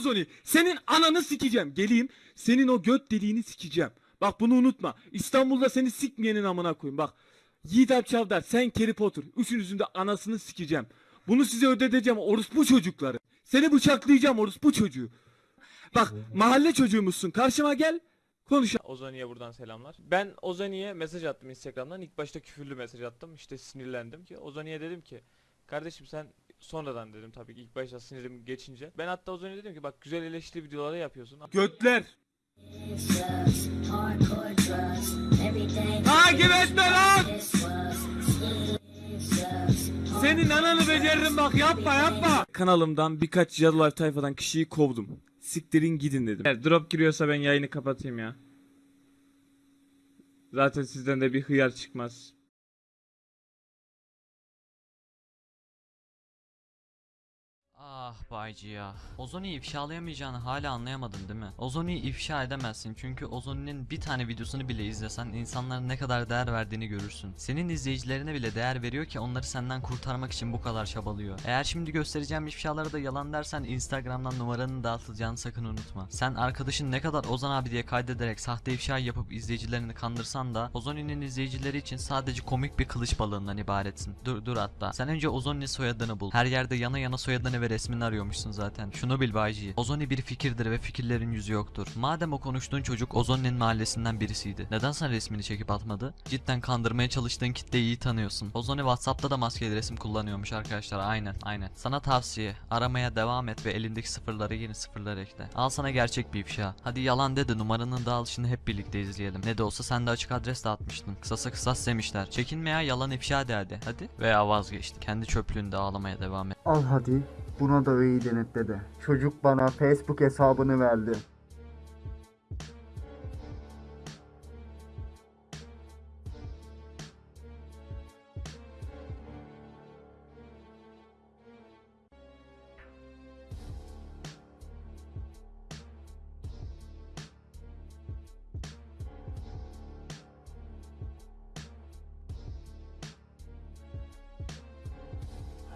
Ozoni. Senin ananı sikeceğim. Geleyim. Senin o göt deliğini sikeceğim. Bak bunu unutma. İstanbul'da seni sikmeyenin amına koyayım. Bak. Yiğit Alp Çavdar sen Kerry Potter. Üçünüzün de anasını sikeceğim. Bunu size ödeteceğim orospu çocukları. Seni bıçaklayacağım orospu çocuğu. Bak mahalle çocuğumuzsun. Karşıma gel. Konuş. Ozani'ye buradan selamlar. Ben Ozani'ye mesaj attım Instagram'dan. İlk başta küfürlü mesaj attım. İşte sinirlendim ki Ozani'ye dedim ki kardeşim sen sonradan dedim tabii ki ilk başta sinirim geçince. Ben hatta Ozani'ye dedim ki bak güzel eleştiri videoları yapıyorsun. Götler. Takip etme lan. Senin ananı beceririm bak yapma yapma. Kanalımdan birkaç Yalı Life tayfadan kişiyi kovdum. Siktirin gidin dedim. Eğer drop giriyorsa ben yayını kapatayım ya. Zaten sizden de bir hıyar çıkmaz. Bayci ya. Ozoni'yi ifşalayamayacağını hala anlayamadın değil mi? Ozoni'yi ifşa edemezsin çünkü Ozoni'nin bir tane videosunu bile izlesen insanların ne kadar değer verdiğini görürsün. Senin izleyicilerine bile değer veriyor ki onları senden kurtarmak için bu kadar çabalıyor. Eğer şimdi göstereceğim ifşaları da yalan dersen Instagram'dan numaranın dağıtılacağını sakın unutma. Sen arkadaşın ne kadar Ozan abi diye kaydederek sahte ifşa yapıp izleyicilerini kandırsan da Ozoni'nin izleyicileri için sadece komik bir kılıç balığından ibaretsin. Dur dur hatta. Sen önce Ozoni'nin soyadını bul. Her yerde yana yana soyadını ve resmini arıyormuşsun zaten. Şunu bil Bayci. Ozoni bir fikirdir ve fikirlerin yüzü yoktur. Madem o konuştuğun çocuk Ozoni'nin mahallesinden birisiydi. Neden sen resmini çekip atmadı? Cidden kandırmaya çalıştığın kitleyi iyi tanıyorsun. Ozoni Whatsapp'ta da maskeli resim kullanıyormuş arkadaşlar. Aynen aynen. Sana tavsiye. Aramaya devam et ve elindeki sıfırlara yeni sıfırlar ekle. Al sana gerçek bir ifşa. Hadi yalan de de numaranın dağılışını hep birlikte izleyelim. Ne de olsa sen de açık adres dağıtmıştın. Kısasa kısas demişler. Çekinme ya yalan ifşa de hadi. Hadi. Veya vazgeçti. Kendi çöplüğünde ağlamaya devam et. Al hadi. Buna da öğeyi denetle de. Çocuk bana Facebook hesabını verdi.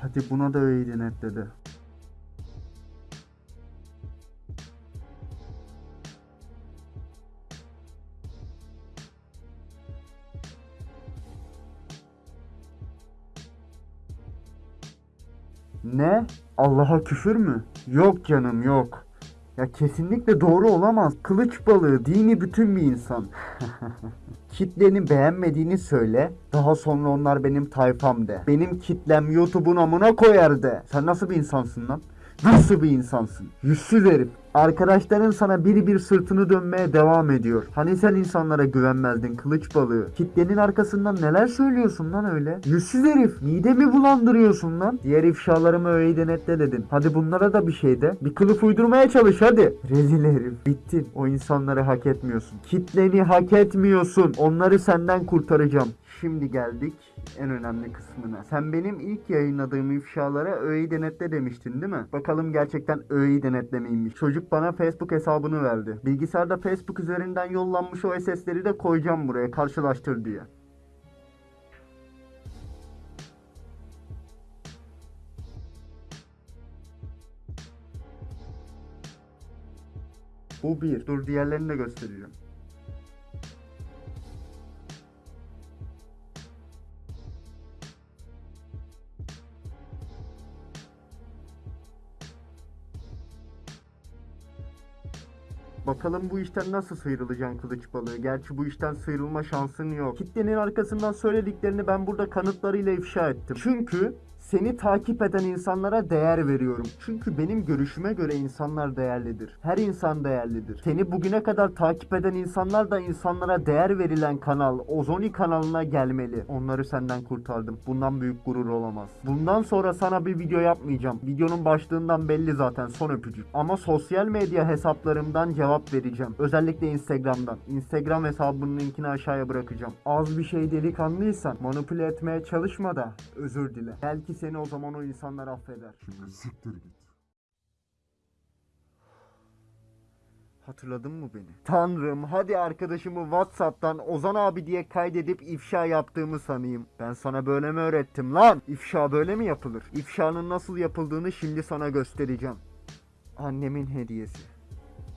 Hadi buna da öğeyi denetle de. Ne? Allah'a küfür mü? Yok canım yok. Ya kesinlikle doğru olamaz. Kılıç balığı dini bütün bir insan. Kitlenin beğenmediğini söyle. Daha sonra onlar benim tayfam de. Benim kitlem YouTube'un amına koyar de. Sen nasıl bir insansın lan? Nasıl bir insansın? Yüzsüz herif. Arkadaşların sana biri bir sırtını dönmeye devam ediyor. Hani sen insanlara güvenmezdin kılıç balığı. Kitlenin arkasından neler söylüyorsun lan öyle? Yüzsüz herif. Midemi bulandırıyorsun lan. Diğer ifşalarımı öğeyi denetle dedin. Hadi bunlara da bir şey de. Bir kılıf uydurmaya çalış hadi. Rezil herif. Bittin. O insanları hak etmiyorsun. Kitleni hak etmiyorsun. Onları senden kurtaracağım. Şimdi geldik en önemli kısmına. Sen benim ilk yayınladığım ifşalara öğeyi denetle demiştin değil mi? Bakalım gerçekten öğeyi denetlemeymiş. Çocuk bana Facebook hesabını verdi. Bilgisayarda Facebook üzerinden yollanmış o SS'leri de koyacağım buraya karşılaştır diye. Bu bir. Dur diğerlerini de göstereceğim. Bakalım bu işten nasıl sıyrılacaksın kılıç balığı. Gerçi bu işten sıyrılma şansın yok. Kitlenin arkasından söylediklerini ben burada kanıtlarıyla ifşa ettim. Çünkü seni takip eden insanlara değer veriyorum. Çünkü benim görüşüme göre insanlar değerlidir. Her insan değerlidir. Seni bugüne kadar takip eden insanlar da insanlara değer verilen kanal, Ozoni kanalına gelmeli. Onları senden kurtardım. Bundan büyük gurur olamaz. Bundan sonra sana bir video yapmayacağım. Videonun başlığından belli zaten son öpücük. Ama sosyal medya hesaplarımdan cevap vereceğim. Özellikle Instagram'dan. Instagram hesabının linkini aşağıya bırakacağım. Az bir şey delikanlıysan manipüle etmeye çalışma da özür dile. Belki seni o zaman o insanlar affeder. Şimdi siktir git. Hatırladın mı beni? Tanrım hadi arkadaşımı Whatsapp'tan Ozan abi diye kaydedip ifşa yaptığımı sanayım. Ben sana böyle mi öğrettim lan? İfşa böyle mi yapılır? İfşanın nasıl yapıldığını şimdi sana göstereceğim. Annemin hediyesi.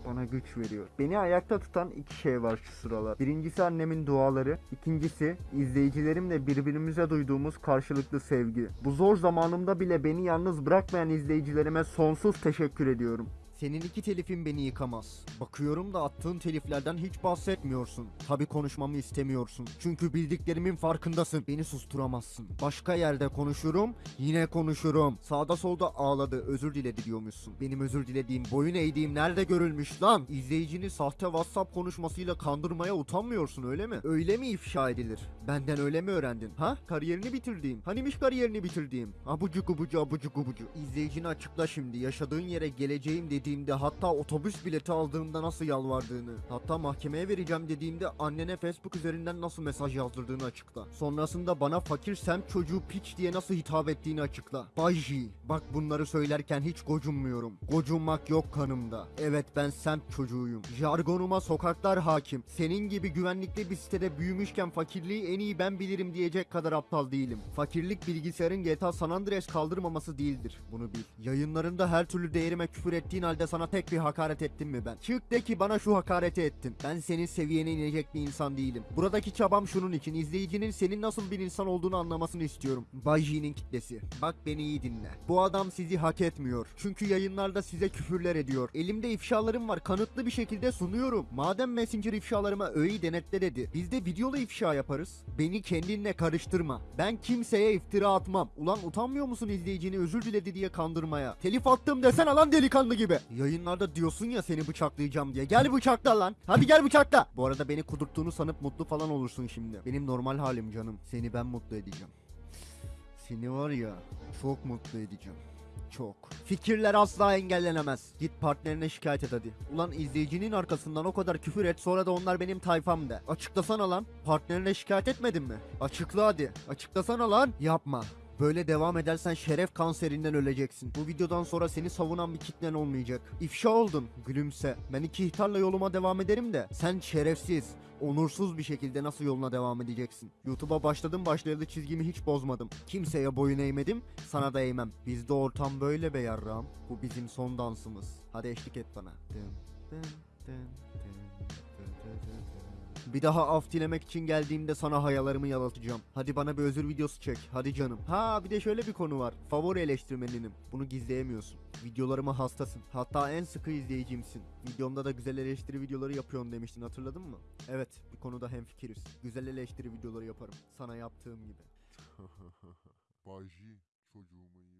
Bana güç veriyor. Beni ayakta tutan iki şey var şu sıralar. Birincisi annemin duaları. ikincisi izleyicilerimle birbirimize duyduğumuz karşılıklı sevgi. Bu zor zamanımda bile beni yalnız bırakmayan izleyicilerime sonsuz teşekkür ediyorum. Senin iki telifin beni yıkamaz. Bakıyorum da attığın teliflerden hiç bahsetmiyorsun. Tabi konuşmamı istemiyorsun. Çünkü bildiklerimin farkındasın. Beni susturamazsın. Başka yerde konuşurum, yine konuşurum. Sağda solda ağladı, özür diledi diyormuşsun. Benim özür dilediğim, boyun eğdiğim nerede görülmüş lan? İzleyicini sahte WhatsApp konuşmasıyla kandırmaya utanmıyorsun öyle mi? Öyle mi ifşa edilir? Benden öyle mi öğrendin? Ha? Kariyerini bitirdiğim. Hanimiş kariyerini bitirdiğim? Abucu gubucu abucu gubucu. İzleyicini açıkla şimdi. Yaşadığın yere geleceğim dediğimde hatta otobüs bileti aldığımda nasıl yalvardığını. Hatta mahkemeye vereceğim dediğimde annene Facebook üzerinden nasıl mesaj yazdırdığını açıkla. Sonrasında bana fakir semt çocuğu piç diye nasıl hitap ettiğini açıkla. Bay J, bak bunları söylerken hiç gocunmuyorum. Gocunmak yok kanımda. Evet ben semt çocuğuyum. Jargonuma sokaklar hakim. Senin gibi güvenlikli bir sitede büyümüşken fakirliği en iyi ben bilirim diyecek kadar aptal değilim. Fakirlik bilgisayarın GTA San Andreas kaldırmaması değildir. Bunu bil. Yayınlarında her türlü değerime küfür ettiğin halde sana tek bir hakaret ettim mi ben? Çık de ki bana şu hakareti ettin. Ben senin seviyene inecek bir insan değilim. Buradaki çabam şunun için. izleyicinin senin nasıl bir insan olduğunu anlamasını istiyorum. Bay kitlesi. Bak beni iyi dinle. Bu adam sizi hak etmiyor. Çünkü yayınlarda size küfürler ediyor. Elimde ifşalarım var. Kanıtlı bir şekilde sunuyorum. Madem Messenger ifşalarıma öğeyi denetle dedi. Biz de videolu ifşa yaparız. Beni kendinle karıştırma. Ben kimseye iftira atmam. Ulan utanmıyor musun izleyicini özür diledi diye kandırmaya? Telif attım desene lan delikanlı gibi. Yayınlarda diyorsun ya seni bıçaklayacağım diye. Gel bıçakla lan. Hadi gel bıçakla. Bu arada beni kudurttuğunu sanıp mutlu falan olursun şimdi. Benim normal halim canım. Seni ben mutlu edeceğim. Seni var ya çok mutlu edeceğim. Çok. Fikirler asla engellenemez. Git partnerine şikayet et hadi. Ulan izleyicinin arkasından o kadar küfür et sonra da onlar benim tayfam de. Açıklasana lan. Partnerine şikayet etmedin mi? Açıkla hadi. Açıklasana lan. Yapma. Böyle devam edersen şeref kanserinden öleceksin. Bu videodan sonra seni savunan bir kitlen olmayacak. İfşa oldun. Gülümse. Ben iki ihtarla yoluma devam ederim de. Sen şerefsiz, onursuz bir şekilde nasıl yoluna devam edeceksin? YouTube'a başladım başlayalı çizgimi hiç bozmadım. Kimseye boyun eğmedim, sana da eğmem. Bizde ortam böyle be yarram. Bu bizim son dansımız. Hadi eşlik et bana. Dın, dın, dın. Bir daha af dilemek için geldiğimde sana hayalarımı yalatacağım. Hadi bana bir özür videosu çek. Hadi canım. Ha bir de şöyle bir konu var. Favori eleştirmeninim. Bunu gizleyemiyorsun. Videolarıma hastasın. Hatta en sıkı izleyicimsin. Videomda da güzel eleştiri videoları yapıyorum demiştin hatırladın mı? Evet bir konuda hemfikiriz. Güzel eleştiri videoları yaparım. Sana yaptığım gibi. Baji çocuğuma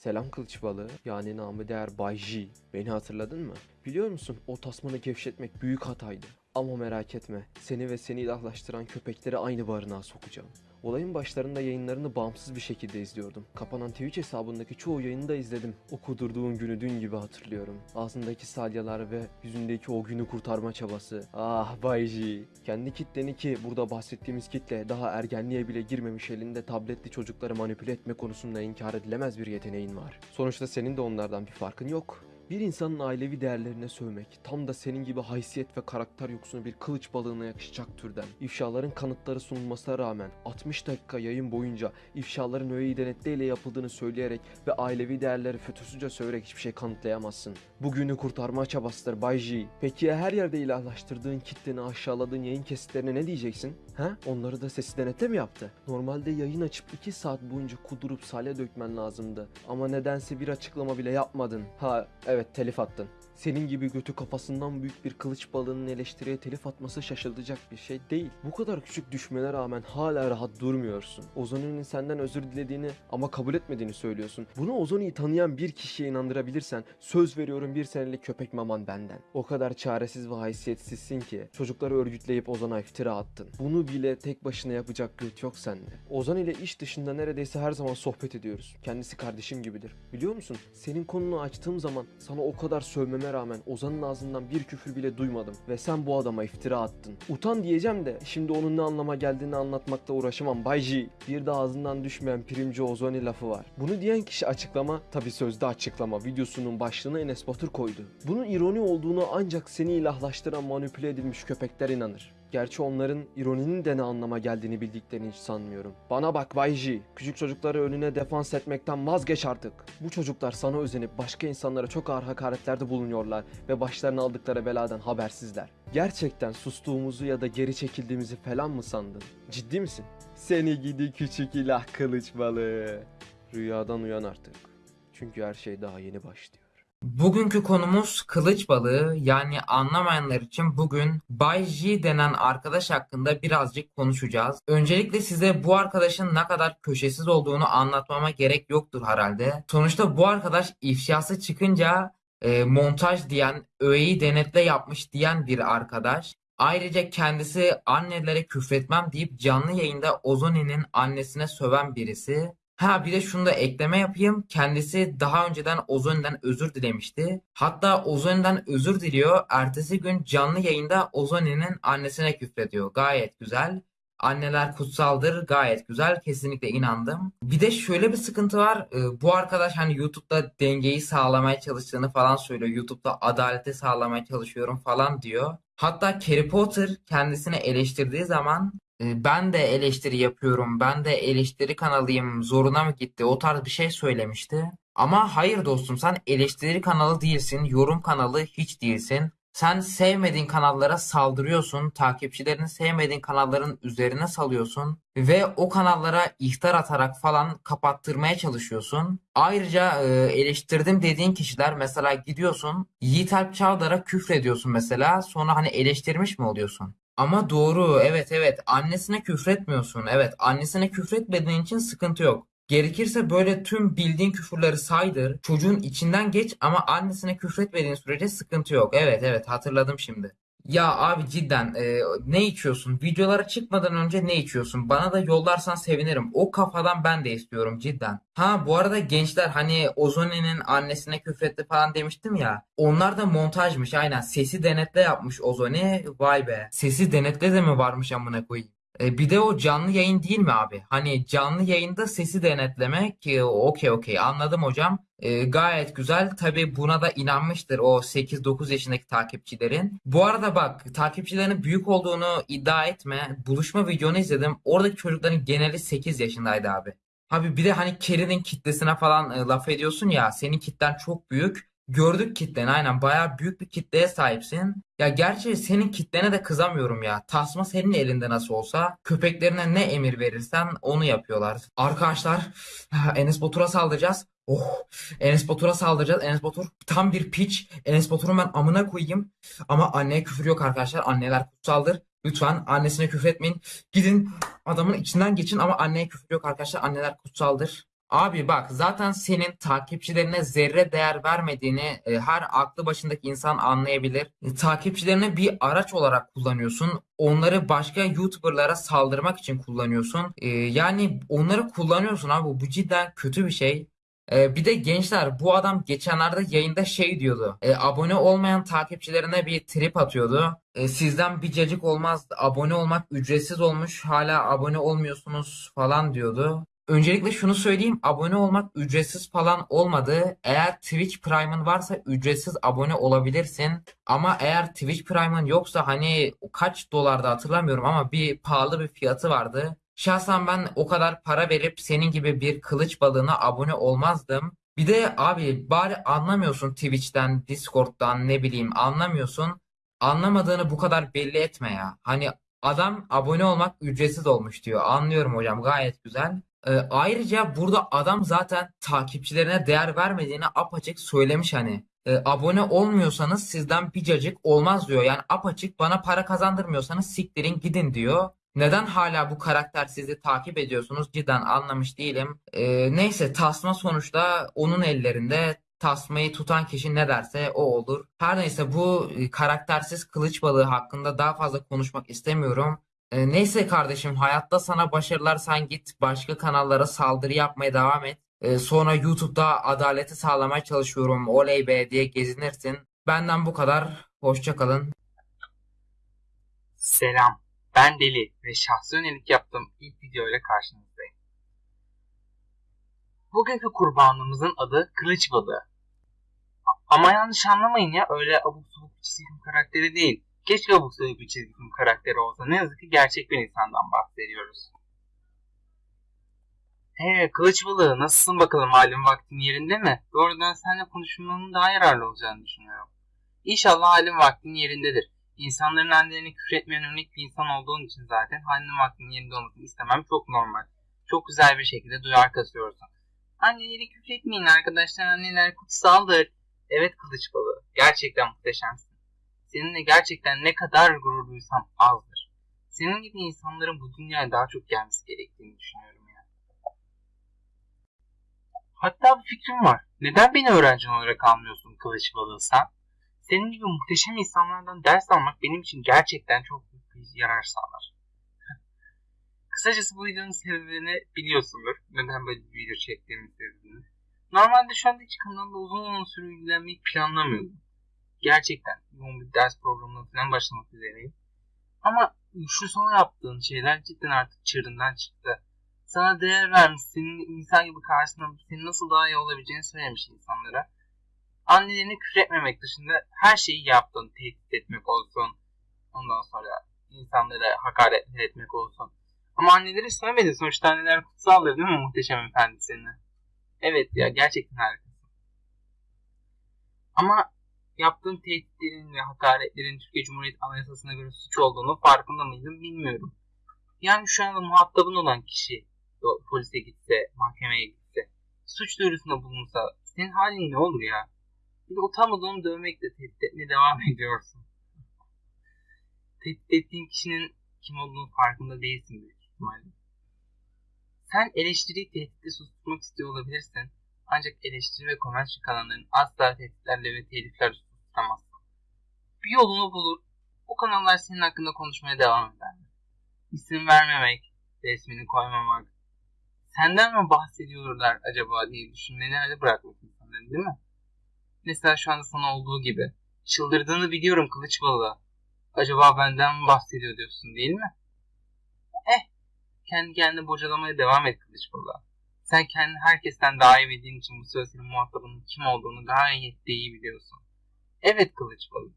Selam kılıç balığı, yani namı değer Bay J. Beni hatırladın mı? Biliyor musun o tasmanı gevşetmek büyük hataydı. Ama merak etme, seni ve seni ilahlaştıran köpekleri aynı barınağa sokacağım. Olayın başlarında yayınlarını bağımsız bir şekilde izliyordum. Kapanan Twitch hesabındaki çoğu yayını da izledim. O kudurduğun günü dün gibi hatırlıyorum. Ağzındaki salyalar ve yüzündeki o günü kurtarma çabası. Ah Bay J. Kendi kitleni ki burada bahsettiğimiz kitle daha ergenliğe bile girmemiş elinde tabletli çocukları manipüle etme konusunda inkar edilemez bir yeteneğin var. Sonuçta senin de onlardan bir farkın yok. Bir insanın ailevi değerlerine sövmek, tam da senin gibi haysiyet ve karakter yoksunu bir kılıç balığına yakışacak türden. İfşaların kanıtları sunulmasına rağmen 60 dakika yayın boyunca ifşaların öğeyi denetleyle yapıldığını söyleyerek ve ailevi değerleri fütursuzca söverek hiçbir şey kanıtlayamazsın. Bugünü kurtarma çabasıdır Bay J. Peki ya her yerde ilahlaştırdığın kitleni aşağıladığın yayın kesitlerine ne diyeceksin? Ha? Onları da sesi denetle mi yaptı? Normalde yayın açıp 2 saat boyunca kudurup salya dökmen lazımdı. Ama nedense bir açıklama bile yapmadın. Ha evet telif attın. Senin gibi götü kafasından büyük bir kılıç balığının eleştiriye telif atması şaşılacak bir şey değil. Bu kadar küçük düşmene rağmen hala rahat durmuyorsun. Ozoni'nin senden özür dilediğini ama kabul etmediğini söylüyorsun. Bunu Ozoni'yi tanıyan bir kişiye inandırabilirsen söz veriyorum bir senelik köpek maman benden. O kadar çaresiz ve haysiyetsizsin ki çocukları örgütleyip Ozan'a iftira attın. Bunu bile tek başına yapacak güç yok sende. Ozan ile iş dışında neredeyse her zaman sohbet ediyoruz. Kendisi kardeşim gibidir. Biliyor musun? Senin konunu açtığım zaman sana o kadar sövmeme rağmen Ozan'ın ağzından bir küfür bile duymadım. Ve sen bu adama iftira attın. Utan diyeceğim de şimdi onun ne anlama geldiğini anlatmakla uğraşamam Bay J. Bir de ağzından düşmeyen primci Ozoni lafı var. Bunu diyen kişi açıklama, tabi sözde açıklama videosunun başlığına Enes Batur koydu. Bunun ironi olduğunu ancak seni ilahlaştıran manipüle edilmiş köpekler inanır. Gerçi onların ironinin de ne anlama geldiğini bildiklerini hiç sanmıyorum. Bana bak Bay küçük çocukları önüne defans etmekten vazgeç artık. Bu çocuklar sana özenip başka insanlara çok ağır hakaretlerde bulunuyorlar ve başlarına aldıkları beladan habersizler. Gerçekten sustuğumuzu ya da geri çekildiğimizi falan mı sandın? Ciddi misin? Seni gidi küçük ilah kılıç balığı. Rüyadan uyan artık. Çünkü her şey daha yeni başlıyor. Bugünkü konumuz kılıç balığı yani anlamayanlar için bugün Bay J denen arkadaş hakkında birazcık konuşacağız. Öncelikle size bu arkadaşın ne kadar köşesiz olduğunu anlatmama gerek yoktur herhalde. Sonuçta bu arkadaş ifşası çıkınca e, montaj diyen, öğeyi denetle yapmış diyen bir arkadaş. Ayrıca kendisi annelere küfretmem deyip canlı yayında Ozoni'nin annesine söven birisi. Ha bir de şunu da ekleme yapayım. Kendisi daha önceden Ozoni'den özür dilemişti. Hatta Ozoni'den özür diliyor. Ertesi gün canlı yayında Ozoni'nin annesine küfrediyor. Gayet güzel. Anneler kutsaldır. Gayet güzel. Kesinlikle inandım. Bir de şöyle bir sıkıntı var. Ee, Bu arkadaş hani YouTube'da dengeyi sağlamaya çalıştığını falan söylüyor. YouTube'da adaleti sağlamaya çalışıyorum falan diyor. Hatta Harry Potter kendisini eleştirdiği zaman e, ben de eleştiri yapıyorum, ben de eleştiri kanalıyım, zoruna mı gitti? O tarz bir şey söylemişti. Ama hayır dostum sen eleştiri kanalı değilsin, yorum kanalı hiç değilsin. Sen sevmediğin kanallara saldırıyorsun, takipçilerini sevmediğin kanalların üzerine salıyorsun ve o kanallara ihtar atarak falan kapattırmaya çalışıyorsun. Ayrıca e, eleştirdim dediğin kişiler mesela gidiyorsun Yiğit Alp Çağlar'a küfrediyorsun mesela sonra hani eleştirmiş mi oluyorsun? Ama doğru evet evet annesine küfretmiyorsun evet annesine küfretmediğin için sıkıntı yok. Gerekirse böyle tüm bildiğin küfürleri saydır. Çocuğun içinden geç ama annesine küfretmediğin sürece sıkıntı yok. Evet evet hatırladım şimdi. Ya abi cidden e, ne içiyorsun? Videolara çıkmadan önce ne içiyorsun? Bana da yollarsan sevinirim. O kafadan ben de istiyorum cidden. Ha bu arada gençler hani Ozoni'nin annesine küfretti falan demiştim ya. Onlar da montajmış aynen. Sesi denetle yapmış Ozoni. Vay be. Sesi denetle de mi varmış amına koyayım? E, bir de o canlı yayın değil mi abi? Hani canlı yayında sesi denetlemek e, okey okey anladım hocam. E, gayet güzel. Tabii buna da inanmıştır o 8-9 yaşındaki takipçilerin. Bu arada bak takipçilerinin büyük olduğunu iddia etme. Buluşma videonu izledim. Oradaki çocukların geneli 8 yaşındaydı abi. Abi bir de hani Kerry'nin kitlesine falan e, laf ediyorsun ya. Senin kitlen çok büyük. Gördük kitleni aynen bayağı büyük bir kitleye sahipsin. Ya gerçi senin kitlene de kızamıyorum ya. Tasma senin elinde nasıl olsa köpeklerine ne emir verirsen onu yapıyorlar. Arkadaşlar Enes Batur'a saldıracağız. Oh Enes Batur'a saldıracağız. Enes Batur tam bir piç. Enes Batur'un ben amına koyayım. Ama anneye küfür yok arkadaşlar. Anneler kutsaldır. Lütfen annesine küfür etmeyin. Gidin adamın içinden geçin ama anneye küfür yok arkadaşlar. Anneler kutsaldır. Abi bak zaten senin takipçilerine zerre değer vermediğini e, her aklı başındaki insan anlayabilir. E, takipçilerini bir araç olarak kullanıyorsun. Onları başka YouTuber'lara saldırmak için kullanıyorsun. E, yani onları kullanıyorsun abi bu cidden kötü bir şey. E, bir de gençler bu adam geçenlerde yayında şey diyordu. E, abone olmayan takipçilerine bir trip atıyordu. E, sizden bir cacık olmaz. Abone olmak ücretsiz olmuş. Hala abone olmuyorsunuz falan diyordu. Öncelikle şunu söyleyeyim. Abone olmak ücretsiz falan olmadı. Eğer Twitch Prime'ın varsa ücretsiz abone olabilirsin. Ama eğer Twitch Prime'ın yoksa hani kaç dolarda hatırlamıyorum ama bir pahalı bir fiyatı vardı. Şahsen ben o kadar para verip senin gibi bir kılıç balığına abone olmazdım. Bir de abi bari anlamıyorsun Twitch'ten, Discord'dan ne bileyim anlamıyorsun. Anlamadığını bu kadar belli etme ya. Hani adam abone olmak ücretsiz olmuş diyor. Anlıyorum hocam gayet güzel. Ee, ayrıca burada adam zaten takipçilerine değer vermediğini apaçık söylemiş hani. Ee, abone olmuyorsanız sizden bir cacık olmaz diyor. Yani apaçık bana para kazandırmıyorsanız siktirin gidin diyor. Neden hala bu karakter sizi takip ediyorsunuz cidden anlamış değilim. Ee, neyse tasma sonuçta onun ellerinde. Tasmayı tutan kişi ne derse o olur. Her neyse bu e, karaktersiz kılıç balığı hakkında daha fazla konuşmak istemiyorum. E, neyse kardeşim hayatta sana başarılar sen git başka kanallara saldırı yapmaya devam et. E, sonra YouTube'da adaleti sağlamaya çalışıyorum oley be diye gezinirsin. Benden bu kadar. Hoşça kalın. Selam, ben Deli ve şahsi yönelik yaptığım ilk video ile karşınızdayım. Bugünkü kurbanımızın adı Kılıç Balığı. Ama yanlış anlamayın ya öyle abuk subuk çizim karakteri değil. Keşke sabuk bir çizgi film karakteri olsa. Ne yazık ki gerçek bir insandan bahsediyoruz. Ee, kılıç balığı nasılsın bakalım halin vaktin yerinde mi? Doğrudan seninle konuşmanın daha yararlı olacağını düşünüyorum. İnşallah halin vaktin yerindedir. İnsanların annelerine küfür etmeyen örnek bir insan olduğun için zaten halinin vaktinin yerinde olmasını istemem çok normal. Çok güzel bir şekilde duyar kasıyorsun. Anneleri küfür etmeyin arkadaşlar anneler kutsaldır. Evet kılıç balığı gerçekten muhteşemsin. Seninle gerçekten ne kadar gurur duysam azdır. Senin gibi insanların bu dünyaya daha çok gelmesi gerektiğini düşünüyorum ya. Hatta bir fikrim var. Neden beni öğrenci olarak almıyorsun kılıç balığı sen? Senin gibi muhteşem insanlardan ders almak benim için gerçekten çok büyük bir yarar sağlar. Kısacası bu videonun sebebini biliyorsundur. Neden böyle bir video çektiğimin sebebini. Normalde şu anda hiç kanalda uzun uzun süre ilgilenmeyi planlamıyordum. Gerçekten yoğun bir ders programına falan başlamak üzereyim. Ama şu son yaptığın şeyler cidden artık çığırından çıktı. Sana değer vermiş, senin insan gibi karşısında senin nasıl daha iyi olabileceğini söylemiş insanlara. Annelerini küfür etmemek dışında her şeyi yaptın. Tehdit etmek olsun. Ondan sonra insanlara hakaret etmek olsun. Ama anneleri söylemedin. Sonuçta anneler kutsaldır değil mi muhteşem efendi seninle? Evet ya gerçekten harikasın. Ama yaptığın tehditlerin ve hakaretlerin Türkiye Cumhuriyeti Anayasası'na göre suç olduğunu farkında mıydın bilmiyorum. Yani şu anda muhatabın olan kişi polise gitse, mahkemeye gitse, suç duyurusunda bulunsa senin halin ne olur ya? Bir de utanmadığını dövmekle tehdit etmeye devam ediyorsun. Tehdit ettiğin kişinin kim olduğunu farkında değilsin büyük ihtimalle. Sen eleştiriyi tehditle susturmak istiyor olabilirsin. Ancak eleştiri ve komentarı kanalların asla tehditlerle ve teliflerle susturamazsın. Bir yolunu bulur. O kanallar senin hakkında konuşmaya devam ederler. İsim vermemek, resmini koymamak, senden mi bahsediyorlar acaba diye düşünmeni hale bırakmak insanların değil mi? Mesela şu anda sana olduğu gibi. Çıldırdığını biliyorum kılıç balığı. Acaba benden mi bahsediyor diyorsun değil mi? Eh, kendi kendine bocalamaya devam et kılıç balığı. Sen kendini herkesten daha iyi bildiğin için bu sözlerin muhatabının kim olduğunu gayet de iyi biliyorsun. Evet kılıç balığı.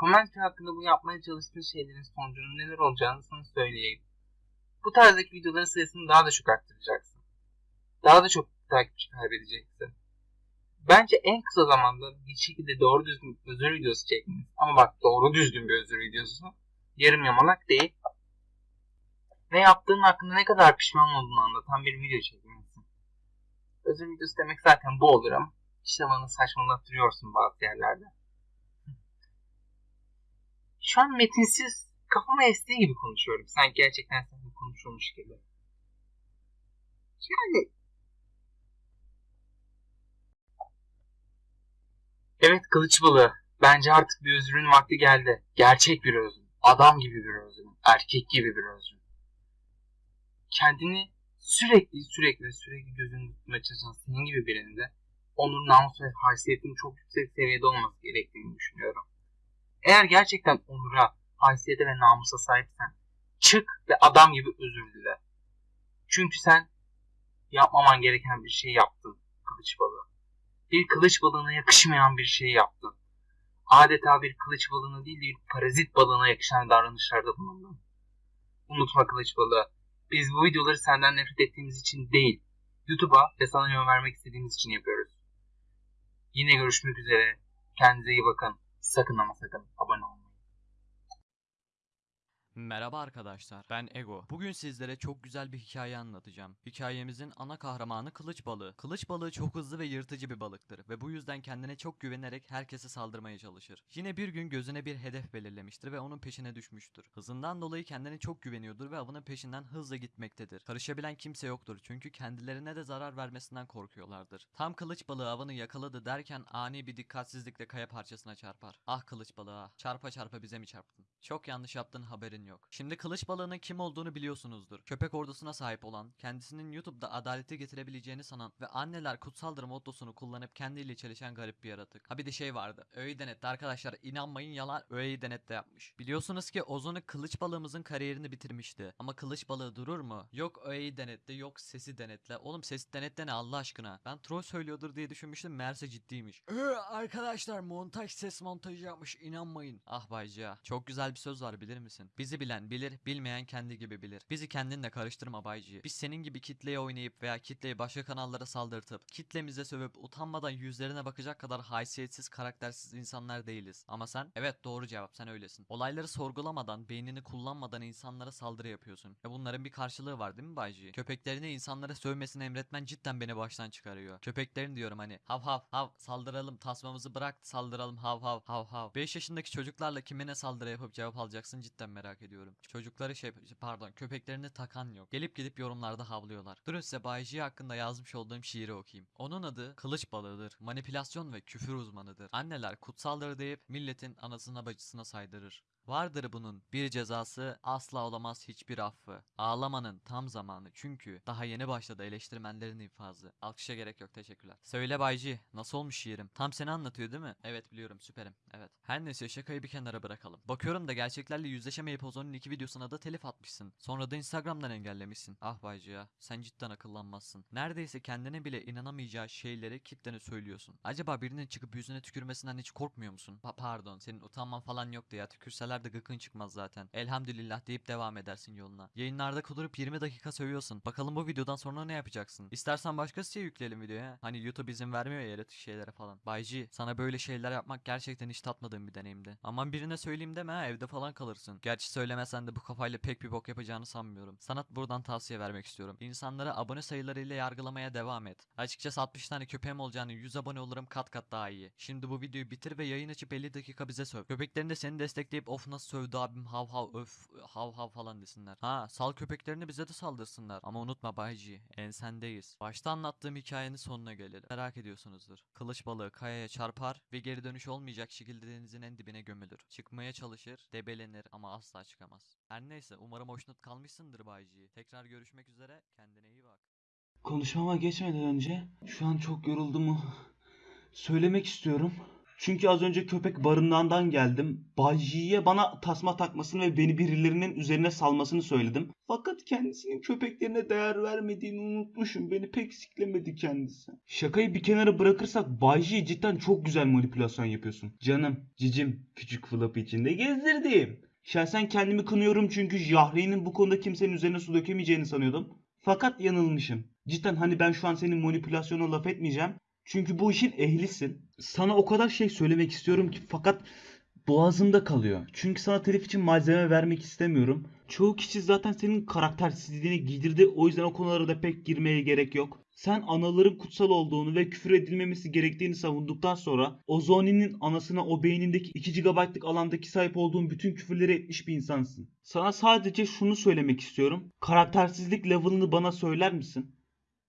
Commentary hakkında bu yapmaya çalıştığın şeylerin sonucunun neler olacağını sana söyleyeyim. Bu tarzdaki videoların sayısını daha da çok arttıracaksın. Daha da çok takipçi kaybedeceksin. Bence en kısa zamanda bir şekilde doğru düzgün özür videosu çekmeniz. Ama bak doğru düzgün bir özür videosu. Yarım yamalak değil. Ve yaptığın hakkında ne kadar pişman olduğunu anlatan bir video çekmelisin. Özür videosu demek zaten bu olur ama işte bana saçmalattırıyorsun bazı yerlerde. Şu an metinsiz kafama estiği gibi konuşuyorum. Sanki gerçekten seninle konuşulmuş gibi. Yani Evet kılıç balığı. Bence artık bir özrün vakti geldi. Gerçek bir özür. Adam gibi bir özür. Erkek gibi bir özür. Kendini sürekli sürekli sürekli gözünde tutmaya çalışan senin gibi birinin de onur, namus ve haysiyetinin çok yüksek seviyede olması gerektiğini düşünüyorum. Eğer gerçekten onura, haysiyete ve namusa sahipsen çık ve adam gibi özür dile. Çünkü sen yapmaman gereken bir şey yaptın kılıç balığı bir kılıç balığına yakışmayan bir şey yaptın. Adeta bir kılıç balığına değil bir parazit balığına yakışan davranışlarda bulundun. Unutma kılıç balığı. Biz bu videoları senden nefret ettiğimiz için değil, YouTube'a ve sana yön vermek istediğimiz için yapıyoruz. Yine görüşmek üzere. Kendinize iyi bakın. Sakın ama sakın abone olmayı. Merhaba arkadaşlar, ben Ego. Bugün sizlere çok güzel bir hikaye anlatacağım. Hikayemizin ana kahramanı kılıç balığı. Kılıç balığı çok hızlı ve yırtıcı bir balıktır ve bu yüzden kendine çok güvenerek herkese saldırmaya çalışır. Yine bir gün gözüne bir hedef belirlemiştir ve onun peşine düşmüştür. Hızından dolayı kendine çok güveniyordur ve avının peşinden hızla gitmektedir. Karışabilen kimse yoktur çünkü kendilerine de zarar vermesinden korkuyorlardır. Tam kılıç balığı avını yakaladı derken ani bir dikkatsizlikle kaya parçasına çarpar. Ah kılıç balığı ah, çarpa çarpa bize mi çarptın? Çok yanlış yaptın haberin yok. Şimdi kılıç balığının kim olduğunu biliyorsunuzdur. Köpek ordusuna sahip olan, kendisinin YouTube'da adaleti getirebileceğini sanan ve anneler kutsaldır mottosunu kullanıp kendiyle çelişen garip bir yaratık. Ha bir de şey vardı. Öğeyi denetti arkadaşlar inanmayın yalan öğeyi denetle yapmış. Biliyorsunuz ki Ozon'u kılıç balığımızın kariyerini bitirmişti. Ama kılıç balığı durur mu? Yok öğeyi denetle yok sesi denetle. Oğlum sesi denetle ne Allah aşkına? Ben troll söylüyordur diye düşünmüştüm meğerse ciddiymiş. Ee, arkadaşlar montaj ses montajı yapmış inanmayın. Ah Baycıya çok güzel bir söz var bilir misin? Bizi bilen bilir bilmeyen kendi gibi bilir. Bizi kendinle karıştırma Baycı. Biz senin gibi kitleye oynayıp veya kitleyi başka kanallara saldırtıp kitlemize sövüp utanmadan yüzlerine bakacak kadar haysiyetsiz karaktersiz insanlar değiliz. Ama sen evet doğru cevap sen öylesin. Olayları sorgulamadan beynini kullanmadan insanlara saldırı yapıyorsun. E bunların bir karşılığı var değil mi Baycı? Köpeklerini insanlara sövmesini emretmen cidden beni baştan çıkarıyor. Köpeklerin diyorum hani hav hav hav saldıralım tasmamızı bırak saldıralım hav hav hav hav. 5 yaşındaki çocuklarla kimine saldırı yapıp cevap alacaksın cidden merak ediyorum. Çocukları şey pardon köpeklerini takan yok. Gelip gidip yorumlarda havlıyorlar. Durun size Bayci hakkında yazmış olduğum şiiri okuyayım. Onun adı kılıç balığıdır. Manipülasyon ve küfür uzmanıdır. Anneler kutsaldır deyip milletin anasına bacısına saydırır. Vardır bunun bir cezası asla olamaz hiçbir affı. Ağlamanın tam zamanı çünkü daha yeni başladı eleştirmenlerin infazı. Alkışa gerek yok teşekkürler. Söyle Bayci nasıl olmuş şiirim? Tam seni anlatıyor değil mi? Evet biliyorum süperim evet. Her neyse şakayı bir kenara bırakalım. Bakıyorum da gerçeklerle yüzleşemeyip Ozon'un iki videosuna da telif atmışsın. Sonra da Instagram'dan engellemişsin. Ah Bayci ya sen cidden akıllanmazsın. Neredeyse kendine bile inanamayacağı şeyleri kitlene söylüyorsun. Acaba birinin çıkıp yüzüne tükürmesinden hiç korkmuyor musun? Pa- pardon senin utanman falan yoktu ya tükürseler de gıkın çıkmaz zaten. Elhamdülillah deyip devam edersin yoluna. Yayınlarda kudurup 20 dakika sövüyorsun. Bakalım bu videodan sonra ne yapacaksın? İstersen başka siteye yükleyelim videoya. Hani YouTube izin vermiyor ya yaratık şeylere falan. Bayci sana böyle şeyler yapmak gerçekten hiç tatmadığım bir deneyimdi. Aman birine söyleyeyim deme ha evde falan kalırsın. Gerçi söylemesen de bu kafayla pek bir bok yapacağını sanmıyorum. Sana buradan tavsiye vermek istiyorum. İnsanları abone sayılarıyla yargılamaya devam et. Açıkçası 60 tane köpeğim olacağını 100 abone olurum kat kat daha iyi. Şimdi bu videoyu bitir ve yayın açıp 50 dakika bize söv. Köpeklerin de seni destekleyip of nasıl sövdü abim hav hav öf hav hav falan desinler. Ha sal köpeklerini bize de saldırsınlar. Ama unutma Bayci ensendeyiz. Başta anlattığım hikayenin sonuna gelelim. Merak ediyorsunuzdur. Kılıç balığı kayaya çarpar ve geri dönüş olmayacak şekilde denizin en dibine gömülür. Çıkmaya çalışır, debelenir ama asla çıkamaz. Her neyse umarım hoşnut kalmışsındır Bayci. Tekrar görüşmek üzere kendine iyi bak. Konuşmama geçmeden önce şu an çok yorulduğumu söylemek istiyorum. Çünkü az önce köpek barınağından geldim. Bayci'ye bana tasma takmasını ve beni birilerinin üzerine salmasını söyledim. Fakat kendisinin köpeklerine değer vermediğini unutmuşum. Beni pek siklemedi kendisi. Şakayı bir kenara bırakırsak Bayci'ye cidden çok güzel manipülasyon yapıyorsun. Canım, cicim, küçük flop içinde gezdirdiğim. Şahsen kendimi kınıyorum çünkü Jahre'nin bu konuda kimsenin üzerine su dökemeyeceğini sanıyordum. Fakat yanılmışım. Cidden hani ben şu an senin manipülasyona laf etmeyeceğim. Çünkü bu işin ehlisin. Sana o kadar şey söylemek istiyorum ki fakat boğazımda kalıyor. Çünkü sana telif için malzeme vermek istemiyorum. Çoğu kişi zaten senin karaktersizliğini giydirdi. O yüzden o konulara da pek girmeye gerek yok. Sen anaların kutsal olduğunu ve küfür edilmemesi gerektiğini savunduktan sonra Ozoni'nin anasına o beynindeki 2 GB'lık alandaki sahip olduğun bütün küfürleri etmiş bir insansın. Sana sadece şunu söylemek istiyorum. Karaktersizlik level'ını bana söyler misin?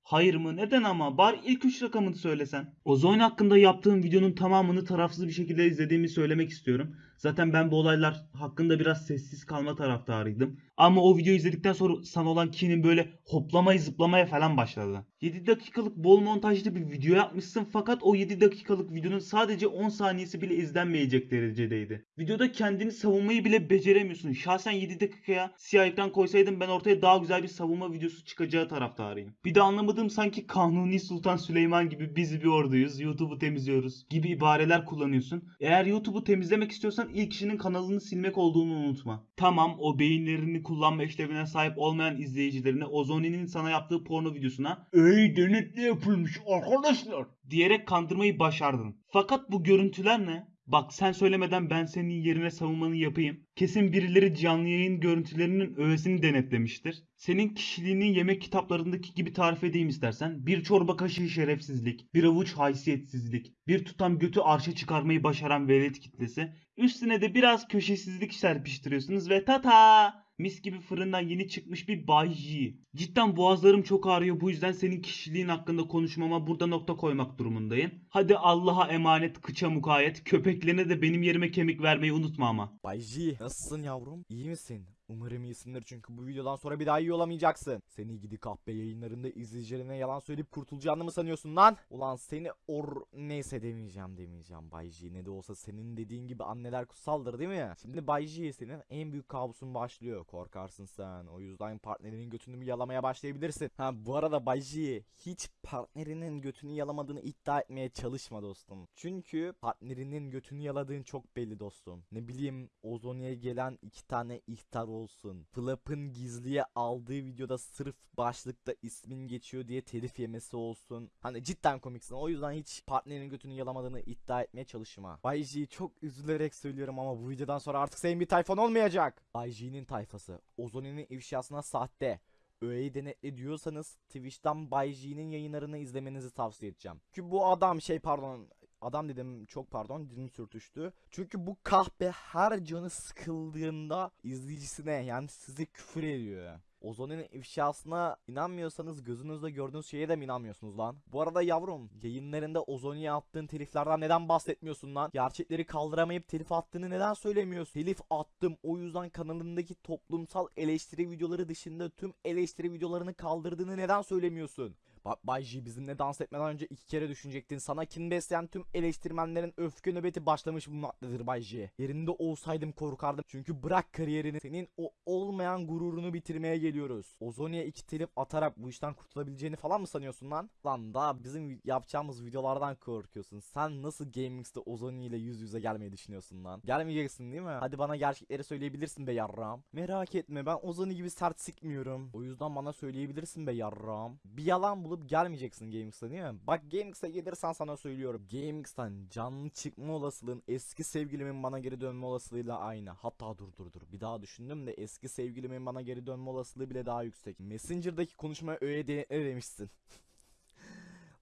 Hayır mı? Neden ama? Bari ilk 3 rakamını söylesen. Ozone hakkında yaptığım videonun tamamını tarafsız bir şekilde izlediğimi söylemek istiyorum. Zaten ben bu olaylar hakkında biraz sessiz kalma taraftarıydım. Ama o videoyu izledikten sonra sana olan kinin böyle hoplamaya zıplamaya falan başladı. 7 dakikalık bol montajlı bir video yapmışsın fakat o 7 dakikalık videonun sadece 10 saniyesi bile izlenmeyecek derecedeydi. Videoda kendini savunmayı bile beceremiyorsun. Şahsen 7 dakikaya siyah ekran koysaydım ben ortaya daha güzel bir savunma videosu çıkacağı taraftarıyım. Bir de anlamadığım sanki Kanuni Sultan Süleyman gibi biz bir orduyuz, YouTube'u temizliyoruz gibi ibareler kullanıyorsun. Eğer YouTube'u temizlemek istiyorsan ilk kişinin kanalını silmek olduğunu unutma. Tamam o beyinlerini kullanma işlevine sahip olmayan izleyicilerine Ozoni'nin sana yaptığı porno videosuna ''Ey denetle yapılmış arkadaşlar'' diyerek kandırmayı başardın. Fakat bu görüntüler ne? Bak sen söylemeden ben senin yerine savunmanı yapayım. Kesin birileri canlı yayın görüntülerinin öğesini denetlemiştir. Senin kişiliğini yemek kitaplarındaki gibi tarif edeyim istersen. Bir çorba kaşığı şerefsizlik, bir avuç haysiyetsizlik, bir tutam götü arşa çıkarmayı başaran velet kitlesi. Üstüne de biraz köşesizlik serpiştiriyorsunuz ve tata! Mis gibi fırından yeni çıkmış bir Bay J. Cidden boğazlarım çok ağrıyor bu yüzden senin kişiliğin hakkında konuşmama burada nokta koymak durumundayım. Hadi Allah'a emanet kıça mukayyet köpeklerine de benim yerime kemik vermeyi unutma ama. Bay J, nasılsın yavrum? İyi misin? Umarım iyisindir çünkü bu videodan sonra bir daha iyi olamayacaksın. Seni gidi kahpe yayınlarında izleyicilerine yalan söyleyip kurtulacağını mı sanıyorsun lan? Ulan seni or neyse demeyeceğim demeyeceğim Bay J. Ne de olsa senin dediğin gibi anneler kutsaldır değil mi? Şimdi Bay J senin en büyük kabusun başlıyor. Korkarsın sen. O yüzden partnerinin götünü yalamaya başlayabilirsin. Ha bu arada Bay J hiç partnerinin götünü yalamadığını iddia etmeye çalışma dostum. Çünkü partnerinin götünü yaladığın çok belli dostum. Ne bileyim Ozonya'ya gelen iki tane ihtar olsun. Flap'ın gizliye aldığı videoda sırf başlıkta ismin geçiyor diye telif yemesi olsun. Hani cidden komiksin. O yüzden hiç partnerinin götünü yalamadığını iddia etmeye çalışma. Bay çok üzülerek söylüyorum ama bu videodan sonra artık senin bir tayfan olmayacak. Bay J'nin tayfası. Ozonya'nın ifşasına sahte. Öğeyi denetle diyorsanız Twitch'ten Bay J'nin yayınlarını izlemenizi tavsiye edeceğim. Çünkü bu adam şey pardon adam dedim çok pardon dilim sürtüştü. Çünkü bu kahpe her canı sıkıldığında izleyicisine yani size küfür ediyor. Ozon'un ifşasına inanmıyorsanız gözünüzde gördüğünüz şeye de mi inanmıyorsunuz lan? Bu arada yavrum yayınlarında Ozon'a attığın teliflerden neden bahsetmiyorsun lan? Gerçekleri kaldıramayıp telif attığını neden söylemiyorsun? Telif attım o yüzden kanalındaki toplumsal eleştiri videoları dışında tüm eleştiri videolarını kaldırdığını neden söylemiyorsun? Bay J bizimle dans etmeden önce iki kere düşünecektin. Sana kin besleyen tüm eleştirmenlerin öfke nöbeti başlamış bulunmaktadır Bay J. Yerinde olsaydım korkardım. Çünkü bırak kariyerini senin o olmayan gururunu bitirmeye geliyoruz. Ozonya'ya iki telif atarak bu işten kurtulabileceğini falan mı sanıyorsun lan? Lan daha bizim yapacağımız videolardan korkuyorsun. Sen nasıl GameX'te Ozonya ile yüz yüze gelmeyi düşünüyorsun lan? Gelmeyeceksin değil mi? Hadi bana gerçekleri söyleyebilirsin be yarram. Merak etme ben Ozony gibi sert sikmiyorum. O yüzden bana söyleyebilirsin be yarram. Bir yalan bulup gelmeyeceksin GameX'te değil mi? Bak GameX'e gelirsen sana söylüyorum. GameX'ten canlı çıkma olasılığın eski sevgilimin bana geri dönme olasılığıyla aynı. Hatta dur dur dur. Bir daha düşündüm de eski sevgilimin bana geri dönme olasılığı bile daha yüksek. Messenger'daki konuşmaya ne demişsin?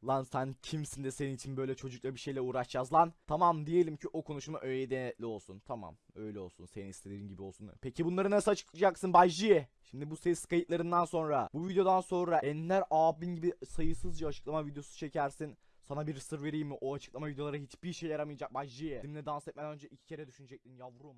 Lan sen kimsin de senin için böyle çocukla bir şeyle uğraşacağız lan. Tamam diyelim ki o konuşma öyle denetli olsun. Tamam öyle olsun. Senin istediğin gibi olsun. Peki bunları nasıl açıklayacaksın Bay J? Şimdi bu ses kayıtlarından sonra, bu videodan sonra Ender abin gibi sayısızca açıklama videosu çekersin. Sana bir sır vereyim mi? O açıklama videoları hiçbir işe yaramayacak Bay J. Benimle dans etmeden önce iki kere düşünecektin yavrum.